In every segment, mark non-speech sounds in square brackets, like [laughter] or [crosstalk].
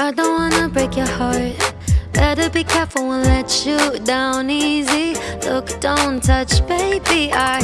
I don't wanna break your heart. Better be careful and let you down easy. Look, don't touch, baby. I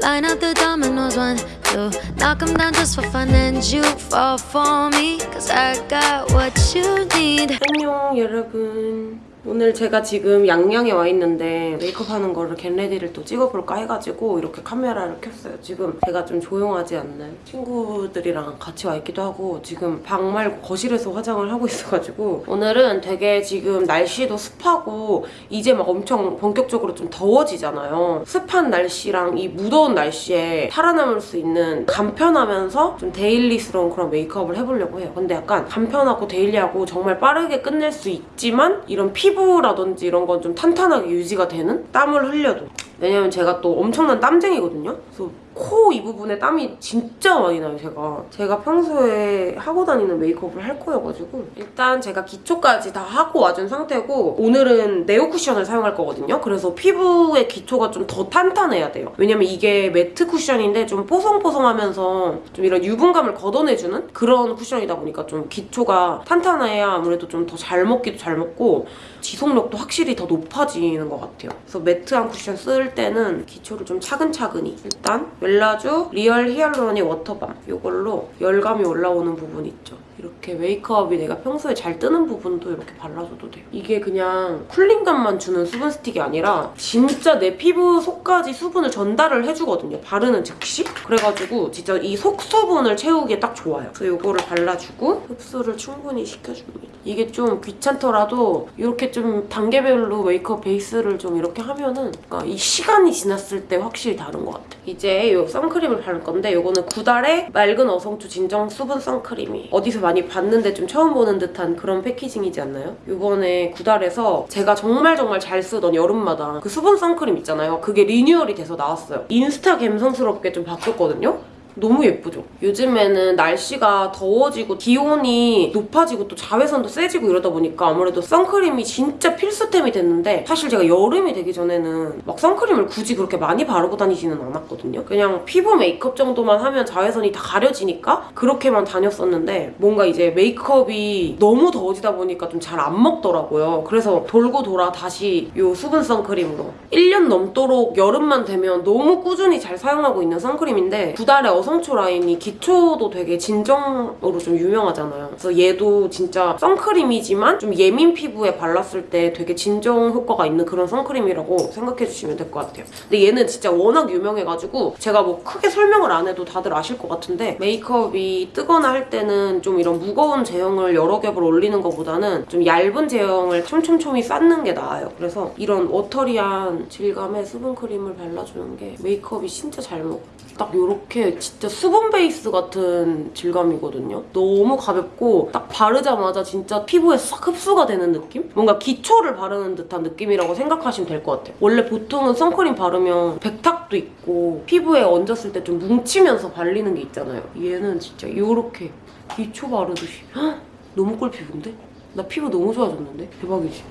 line up the dominoes, one, two. Knock 'em down just for fun, and you fall for me. Cause I got what you need. 안녕 여러분 오늘 제가 지금 양양에 와 있는데 메이크업 하는 거를 겟레디를 또 찍어볼까 해가지고 이렇게 카메라를 켰어요 지금 제가 좀 조용하지 않나요? 친구들이랑 같이 와 있기도 하고 지금 방 말고 거실에서 화장을 하고 있어가지고 오늘은 되게 지금 날씨도 습하고 이제 막 엄청 본격적으로 좀 더워지잖아요 습한 날씨랑 이 무더운 날씨에 살아남을 수 있는 간편하면서 좀 daily스러운 그런 메이크업을 해보려고 해요 근데 약간 간편하고 daily하고 정말 빠르게 끝낼 수 있지만 이런 피부 라든지 이런 건 좀 탄탄하게 유지가 되는 땀을 흘려도. 왜냐면 제가 또 엄청난 땀쟁이거든요. 그래서 코 이 부분에 땀이 진짜 많이 나요 제가. 제가 평소에 하고 다니는 메이크업을 할 거여가지고. 일단 제가 기초까지 다 하고 와준 상태고 오늘은 네오 쿠션을 사용할 거거든요. 그래서 피부의 기초가 좀 더 탄탄해야 돼요. 왜냐면 이게 matte 쿠션인데 좀 뽀송뽀송하면서 좀 이런 유분감을 걷어내주는 그런 쿠션이다 보니까 좀 기초가 탄탄해야 아무래도 좀 더 잘 먹기도 잘 먹고 지속력도 확실히 더 높아지는 것 같아요. 그래서 매트한 쿠션 쓸 때는 기초를 좀 차근차근히 일단 웰라쥬 리얼 히알루로닉 워터밤 이걸로 열감이 올라오는 부분 있죠. 이렇게 메이크업이 내가 평소에 잘 뜨는 부분도 이렇게 발라줘도 돼요. 이게 그냥 쿨링감만 주는 수분 스틱이 아니라 진짜 내 피부 속까지 수분을 전달을 해주거든요. 바르는 즉시. 그래가지고 진짜 이 속수분을 채우기에 딱 좋아요. 그래서 이거를 발라주고 흡수를 충분히 시켜줍니다. 이게 좀 귀찮더라도 이렇게 좀 단계별로 메이크업 베이스를 좀 이렇게 하면은 그러니까 이 시간이 지났을 때 확실히 다른 것 같아요. 이제 이 선크림을 바를 건데 이거는 구달의 맑은 어성초 진정 수분 선크림이 어디서 많이 봤는데 좀 처음 보는 듯한 그런 패키징이지 않나요? 이번에 구달에서 제가 정말 정말 잘 쓰던 여름마다 그 수분 선크림 있잖아요. 그게 리뉴얼이 돼서 나왔어요. 인스타 감성스럽게 좀 바뀌었거든요. 너무 예쁘죠? 요즘에는 날씨가 더워지고 기온이 높아지고 또 자외선도 세지고 이러다 보니까 아무래도 선크림이 진짜 필수템이 됐는데 사실 제가 여름이 되기 전에는 막 선크림을 굳이 그렇게 많이 바르고 다니지는 않았거든요. 그냥 피부 메이크업 정도만 하면 자외선이 다 가려지니까 그렇게만 다녔었는데 뭔가 이제 메이크업이 너무 더워지다 보니까 좀 잘 안 먹더라고요. 그래서 돌고 돌아 다시 이 수분 선크림으로 1년 넘도록 여름만 되면 너무 꾸준히 잘 사용하고 있는 선크림인데 두 달에 어성초 라인이 기초도 되게 진정으로 좀 유명하잖아요. 그래서 얘도 진짜 선크림이지만 좀 예민 피부에 발랐을 때 되게 진정 효과가 있는 그런 선크림이라고 생각해주시면 될 것 같아요. 근데 얘는 진짜 워낙 유명해가지고 제가 뭐 크게 설명을 안 해도 다들 아실 것 같은데 메이크업이 뜨거나 할 때는 좀 이런 무거운 제형을 여러 겹을 올리는 것보다는 좀 얇은 제형을 촘촘촘히 쌓는 게 나아요. 그래서 이런 워터리한 질감의 수분크림을 발라주는 게 메이크업이 진짜 잘 먹어요. 딱 이렇게 진짜 수분 베이스 같은 질감이거든요. 너무 가볍고 딱 바르자마자 진짜 피부에 싹 흡수가 되는 느낌? 뭔가 기초를 바르는 듯한 느낌이라고 생각하시면 될 것 같아요. 원래 보통은 선크림 바르면 백탁도 있고 피부에 얹었을 때 좀 뭉치면서 발리는 게 있잖아요. 얘는 진짜 이렇게 기초 바르듯이 헉! 너무 꿀 피부인데? 나 피부 너무 좋아졌는데? 대박이지?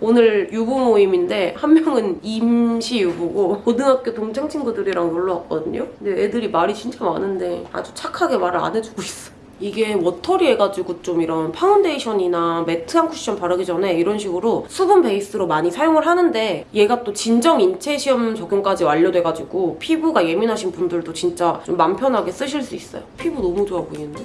오늘 유부 모임인데 한 명은 임시 유부고 고등학교 동창 친구들이랑 놀러 왔거든요. 근데 애들이 말이 진짜 많은데 아주 착하게 말을 안 해주고 있어. 이게 watery 해가지고 좀 이런 파운데이션이나 매트한 쿠션 바르기 전에 이런 식으로 수분 베이스로 많이 사용을 하는데 얘가 또 진정 인체 시험 적용까지 완료돼가지고 피부가 예민하신 분들도 진짜 좀 맘 편하게 쓰실 수 있어요. 피부 너무 좋아 보이는데?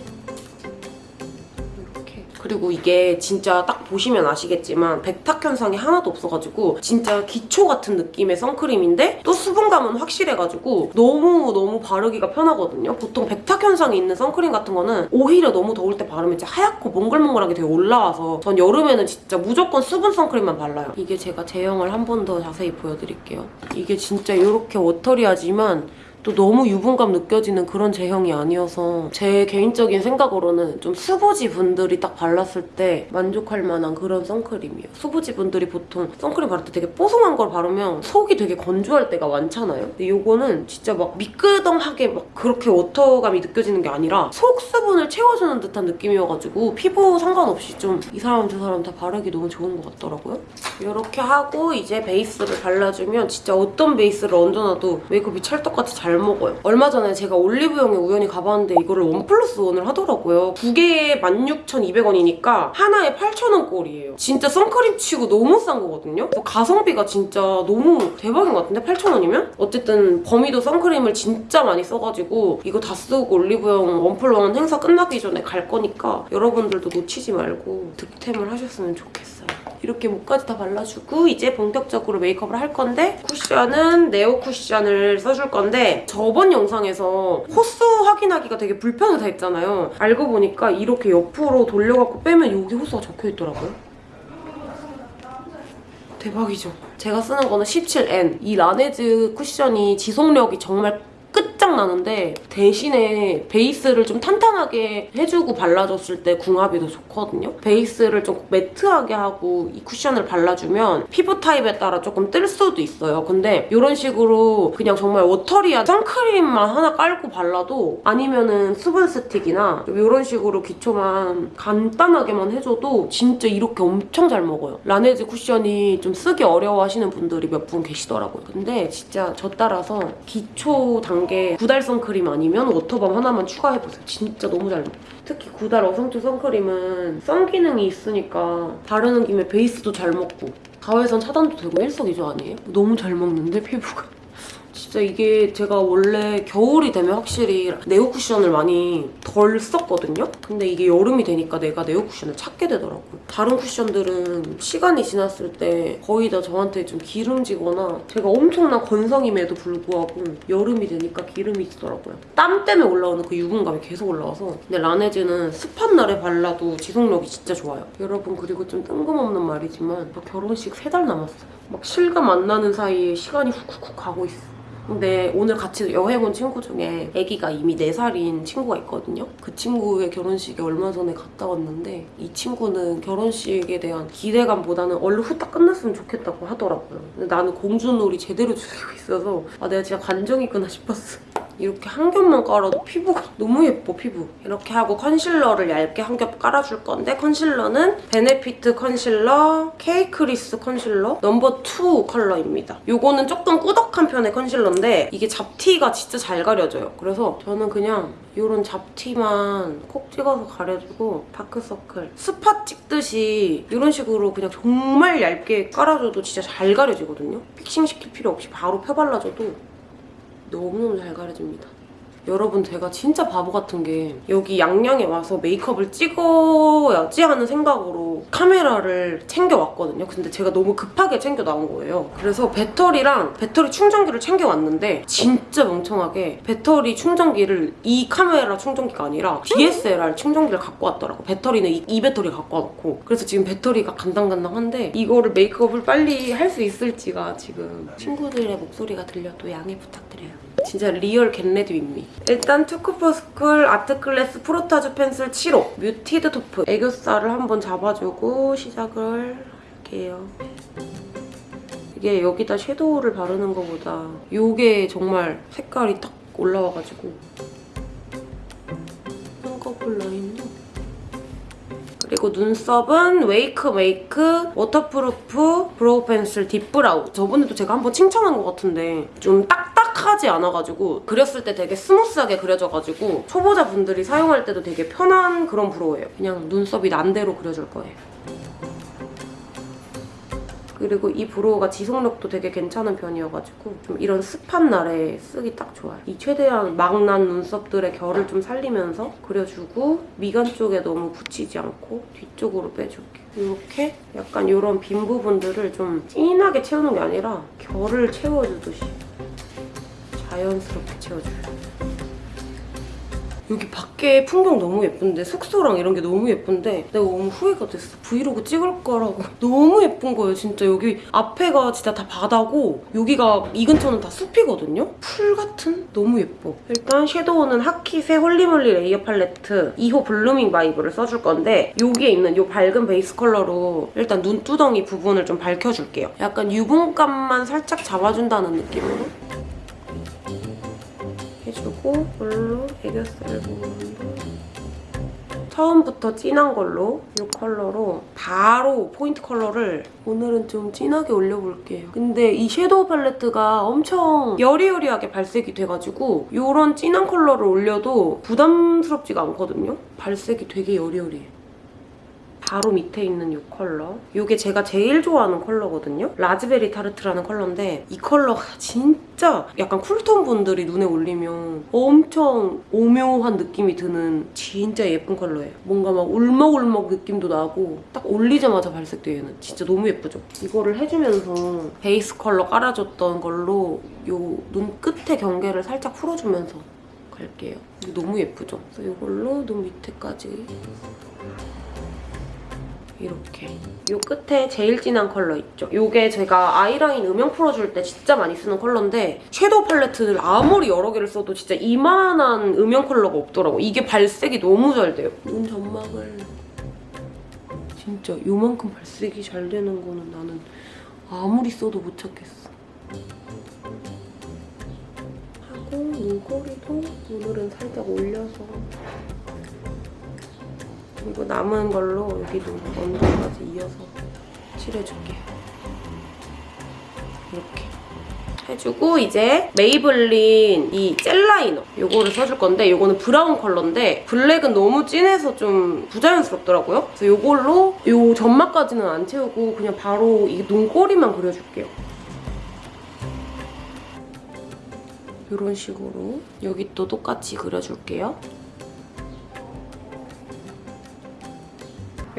그리고 이게 진짜 딱 보시면 아시겠지만 백탁 현상이 하나도 없어가지고 진짜 기초 같은 느낌의 선크림인데 또 수분감은 확실해가지고 너무너무 바르기가 편하거든요. 보통 백탁 현상이 있는 선크림 같은 거는 오히려 너무 더울 때 바르면 이제 하얗고 몽글몽글하게 되게 올라와서 전 여름에는 진짜 무조건 수분 선크림만 발라요. 이게 제가 제형을 한 번 더 자세히 보여드릴게요. 이게 진짜 이렇게 워터리하지만 또 너무 유분감 느껴지는 그런 제형이 아니어서 제 개인적인 생각으로는 좀 수부지 분들이 딱 발랐을 때 만족할 만한 그런 선크림이에요. 수부지 분들이 보통 선크림 바를 때 되게 뽀송한 걸 바르면 속이 되게 건조할 때가 많잖아요. 근데 이거는 진짜 막 미끄덩하게 막 그렇게 워터감이 느껴지는 게 아니라 속 수분을 채워주는 듯한 느낌이어가지고 피부 상관없이 좀 이 사람 저 사람 다 바르기 너무 좋은 것 같더라고요. 이렇게 하고 이제 베이스를 발라주면 진짜 어떤 베이스를 얹어놔도 메이크업이 찰떡같이 잘잘 먹어요. 얼마 전에 제가 올리브영에 우연히 가봤는데 이거를 원 플러스 원을 하더라고요. 두 개에 16,200원이니까 하나에 8,000원 꼴이에요. 진짜 선크림 치고 너무 싼 거거든요. 가성비가 진짜 너무 대박인 것 같은데 8,000원이면? 어쨌든 범이도 선크림을 진짜 많이 써가지고 이거 다 쓰고 올리브영 원플원 행사 끝나기 전에 갈 거니까 여러분들도 놓치지 말고 득템을 하셨으면 좋겠어요. 이렇게 목까지 다 발라주고 이제 본격적으로 메이크업을 할 건데 쿠션은 네오 쿠션을 써줄 건데 저번 영상에서 호수 확인하기가 되게 불편하다 했잖아요. 알고 보니까 이렇게 옆으로 돌려갖고 빼면 여기 호수가 적혀있더라고요. 대박이죠. 제가 쓰는 거는 17N. 이 라네즈 쿠션이 지속력이 정말 끝장나는데 대신에 베이스를 좀 탄탄하게 해주고 발라줬을 때 궁합이 더 좋거든요. 베이스를 좀 매트하게 하고 이 쿠션을 발라주면 피부 타입에 따라 조금 뜰 수도 있어요. 근데 이런 식으로 그냥 정말 watery한 선크림만 하나 깔고 발라도 아니면은 수분 스틱이나 이런 식으로 기초만 간단하게만 해줘도 진짜 이렇게 엄청 잘 먹어요. 라네즈 쿠션이 좀 쓰기 어려워하시는 분들이 몇 분 계시더라고요. 근데 진짜 저 따라서 기초 단계 구달 선크림 아니면 워터밤 하나만 추가해보세요. 진짜 너무 잘 먹어요. 특히 구달 어성초 선크림은 선 기능이 있으니까 바르는 김에 베이스도 잘 먹고 자외선 차단도 되고 일석이조 아니에요? 너무 잘 먹는데 피부가. 진짜 이게 제가 원래 겨울이 되면 확실히 네오 쿠션을 많이 덜 썼거든요? 근데 이게 여름이 되니까 내가 네오 쿠션을 찾게 되더라고요. 다른 쿠션들은 시간이 지났을 때 거의 다 저한테 좀 기름지거나 제가 엄청난 건성임에도 불구하고 여름이 되니까 기름이 지더라고요. 땀 때문에 올라오는 그 유분감이 계속 올라와서 근데 라네즈는 습한 날에 발라도 지속력이 진짜 좋아요. 여러분 그리고 좀 뜬금없는 말이지만 저 결혼식 세 달 남았어요. 막 실감 안 나는 사이에 시간이 훅훅훅 가고 있어. 근데 오늘 같이 여행 온 친구 중에 아기가 이미 4살인 친구가 있거든요. 그 친구의 결혼식에 얼마 전에 갔다 왔는데 이 친구는 결혼식에 대한 기대감보다는 얼른 후딱 끝났으면 좋겠다고 하더라고요. 근데 나는 공주놀이 제대로 즐기고 있어서 아 내가 진짜 관종이구나 싶었어. 이렇게 한 겹만 깔아도 피부가 너무 예뻐 피부. 이렇게 하고 컨실러를 얇게 한 겹 깔아줄 건데 컨실러는 베네피트 컨실러 케이크리스 컨실러 number 2 컬러입니다. 요거는 조금 꾸덕한 편의 컨실러인데 이게 잡티가 진짜 잘 가려져요. 그래서 저는 그냥 이런 잡티만 콕 찍어서 가려주고 다크서클 spot 찍듯이 이런 식으로 그냥 정말 얇게 깔아줘도 진짜 잘 가려지거든요. fixing 시킬 필요 없이 바로 펴발라줘도 너무너무 잘 가려집니다. 여러분 제가 진짜 바보 같은 게 여기 양양에 와서 메이크업을 찍어야지 하는 생각으로 카메라를 챙겨왔거든요. 근데 제가 너무 급하게 챙겨 나온 거예요. 그래서 배터리랑 배터리 충전기를 챙겨왔는데 진짜 멍청하게 배터리 충전기를 이 카메라 충전기가 아니라 DSLR 충전기를 갖고 왔더라고. 배터리는 이, 이 배터리 갖고 와놓고 그래서 지금 배터리가 간당간당한데 이거를 메이크업을 빨리 할 수 있을지가 지금 친구들의 목소리가 들려도 양해 부탁드려요. 진짜 real get ready입니다. 일단 투쿨포스쿨 아트클래스 프로타주 펜슬 7호. muted taupe. 애교살을 한번 잡아주고 시작을 할게요. 이게 여기다 섀도우를 바르는 것보다 이게 정말 색깔이 딱 올라와가지고. 쌍꺼풀 라인도 그리고 눈썹은 웨이크메이크 waterproof brow pencil deep brown. 저번에도 제가 한번 칭찬한 것 같은데 좀 딱 딱하지 않아가지고 그렸을 때 되게 스무스하게 그려져가지고 초보자분들이 사용할 때도 되게 편한 그런 brow예요 그냥 눈썹이 난대로 그려줄 거예요 그리고 이 brow가 지속력도 되게 괜찮은 편이어가지고 좀 이런 습한 날에 쓰기 딱 좋아요. 이 최대한 막 난 눈썹들의 결을 좀 살리면서 그려주고 미간 쪽에 너무 붙이지 않고 뒤쪽으로 빼줄게. 이렇게 약간 이런 빈 부분들을 좀 진하게 채우는 게 아니라 결을 채워주듯이 자연스럽게 채워줘요. 여기 밖에 풍경 너무 예쁜데 숙소랑 이런 게 너무 예쁜데 내가 너무 후회가 됐어. 브이로그 찍을 거라고 [laughs] 너무 예쁜 거예요. 진짜 여기 앞에가 진짜 다 바다고 여기가 이 근처는 다 숲이거든요. 풀 같은? 너무 예뻐. 일단 섀도우는 하키세 홀리몰리 레이어 팔레트 2호 blooming vibe를 써줄 건데 여기에 있는 이 밝은 베이스 컬러로 일단 눈두덩이 부분을 좀 밝혀줄게요. 약간 유분감만 살짝 잡아준다는 느낌으로 해주고 이걸로 애교살 부분도 처음부터 진한 걸로 이 컬러로 바로 포인트 컬러를 오늘은 좀 진하게 올려볼게요. 근데 이 섀도우 팔레트가 엄청 여리여리하게 발색이 돼가지고 이런 진한 컬러를 올려도 부담스럽지가 않거든요. 발색이 되게 여리여리해. 바로 밑에 있는 이 컬러. 이게 제가 제일 좋아하는 컬러거든요. 라즈베리 타르트라는 컬러인데 이 컬러가 진짜 약간 쿨톤 분들이 눈에 올리면 엄청 오묘한 느낌이 드는 진짜 예쁜 컬러예요. 뭔가 막 울먹울먹 느낌도 나고 딱 올리자마자 발색돼요, 얘는. 진짜 너무 예쁘죠? 이거를 해주면서 베이스 컬러 깔아줬던 걸로 이 눈 끝에 경계를 살짝 풀어주면서 갈게요. 너무 예쁘죠? 그래서 이걸로 눈 밑에까지 이렇게. 이 끝에 제일 진한 컬러 있죠? 이게 제가 아이라인 음영 풀어줄 때 진짜 많이 쓰는 컬러인데 섀도우 팔레트를 아무리 여러 개를 써도 진짜 이만한 음영 컬러가 없더라고. 이게 발색이 너무 잘 돼요. 눈 점막을 진짜 요만큼 발색이 잘 되는 거는 나는 아무리 써도 못 찾겠어. 하고 눈꼬리도 오늘은 살짝 올려서 그리고 남은 걸로 여기도 언더까지 이어서 칠해줄게요. 이렇게. 해주고 이제 메이블린 이 젤라이너 이거를 써줄 건데 이거는 브라운 컬러인데 블랙은 너무 진해서 좀 부자연스럽더라고요. 그래서 이걸로 이 점막까지는 안 채우고 그냥 바로 이 눈꼬리만 그려줄게요. 이런 식으로 여기 또 똑같이 그려줄게요.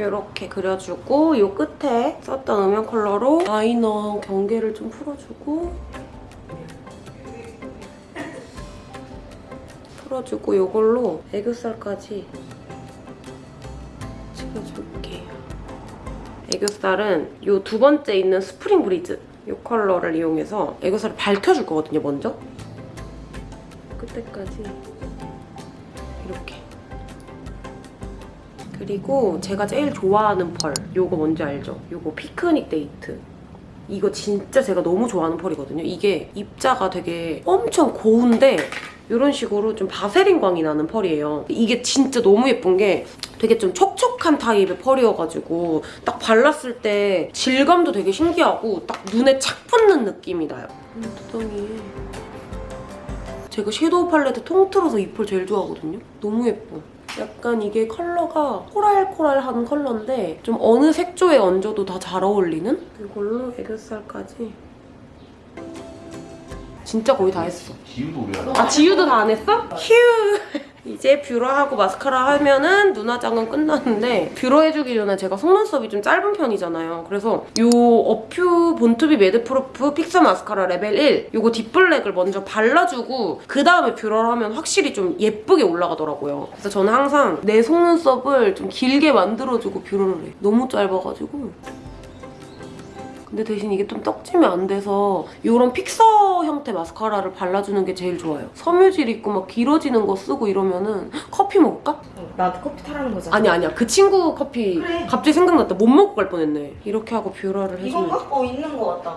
이렇게 그려주고 이 끝에 썼던 음영 컬러로 아이라이너 경계를 좀 풀어주고 풀어주고 이걸로 애교살까지 찍어줄게요. 애교살은 이 두 번째 있는 스프링 브리즈 이 컬러를 이용해서 애교살을 밝혀줄 거거든요, 먼저. 끝에까지 이렇게. 그리고 제가 제일 좋아하는 펄 요거 뭔지 알죠? 요거 피크닉 데이트 이거 진짜 제가 너무 좋아하는 펄이거든요. 이게 입자가 되게 엄청 고운데 이런 식으로 좀 바세린 광이 나는 펄이에요. 이게 진짜 너무 예쁜 게 되게 좀 촉촉한 타입의 펄이어가지고 딱 발랐을 때 질감도 되게 신기하고 딱 눈에 착 붙는 느낌이 나요. 눈두덩이에 제가 섀도우 팔레트 통틀어서 이 펄 제일 좋아하거든요. 너무 예뻐. 약간 이게 컬러가 코랄코랄한 컬러인데 좀 어느 색조에 얹어도 다 잘 어울리는? 이걸로 애교살까지 진짜 거의 다 했어. 지우도 왜 하나? 아 지우도 다 안 했어? 휴! 이제 뷰러하고 마스카라 하면은 눈 화장은 끝났는데 뷰러 해주기 전에 제가 속눈썹이 좀 짧은 편이잖아요. 그래서 이 어퓨 본투비 매드프루프 픽서 마스카라 레벨 1 이거 딥블랙을 먼저 발라주고 그 다음에 뷰러를 하면 확실히 좀 예쁘게 올라가더라고요. 그래서 저는 항상 내 속눈썹을 좀 길게 만들어주고 뷰러를 해. 너무 짧아가지고 근데 대신 이게 좀 떡지면 안 돼서 이런 픽서 형태 마스카라를 발라주는 게 제일 좋아요. 섬유질 있고 막 길어지는 거 쓰고 이러면은 커피 먹을까? 나도 커피 타라는 거잖아. 아니 아니야. 그 친구 커피 그래. 갑자기 생각났다. 못 먹고 갈 뻔했네. 이렇게 하고 뷰러를 해주면 이건가? 어 있는 거 같다.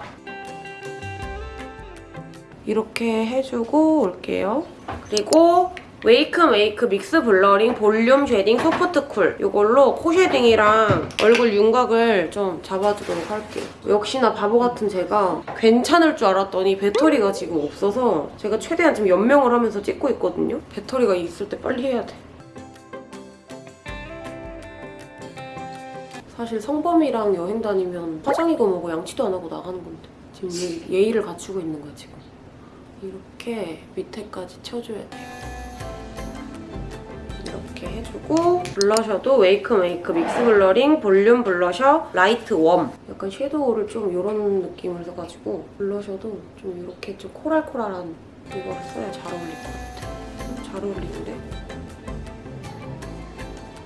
이렇게 해주고 올게요. 그리고 웨이크 메이크 믹스 블러링 볼륨 쉐딩 소프트 쿨 이걸로 코 shading이랑 얼굴 윤곽을 좀 잡아주도록 할게요. 역시나 바보 같은 제가 괜찮을 줄 알았더니 배터리가 지금 없어서 제가 최대한 지금 연명을 하면서 찍고 있거든요. 배터리가 있을 때 빨리 해야 돼. 사실 성범이랑 여행 다니면 화장이고 뭐고 양치도 안 하고 나가는 건데 지금 예, 예의를 갖추고 있는 거야 지금. 이렇게 밑에까지 쳐줘야 돼요. 이렇게 해주고 블러셔도 웨이크 메이크 믹스 블러링 볼륨 블러셔 라이트 웜 약간 섀도우를 좀 이런 느낌을 써가지고 블러셔도 좀 이렇게 좀 코랄코랄한 이걸 써야 잘 어울릴 것 같아. 잘 어울리는데?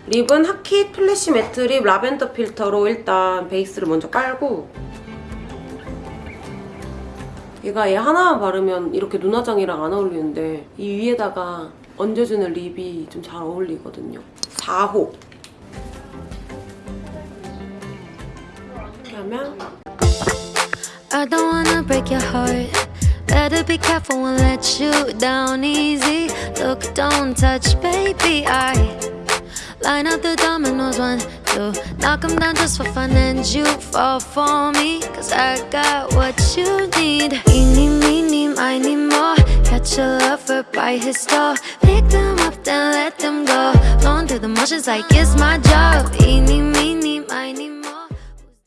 립은 하킷 플래시 매트 립 라벤더 필터로 일단 베이스를 먼저 깔고 얘가 얘 하나만 바르면 이렇게 눈화장이랑 안 어울리는데 이 위에다가 얹어주는 립이 좀 잘 어울리거든요. 4호. 이렇게 하면 I don't wanna break your heart. Better be careful and let you down easy. Look, don't touch, baby. I Line up the dominoes, one, two. Knock 'em down just for fun, and you fall for me. Cause I got what you need. Eeny, meeny, miny, more. Catch a lover by his stall Pick them up, then let them go. Blown through the motions like it's my job. Eeny, meeny, miny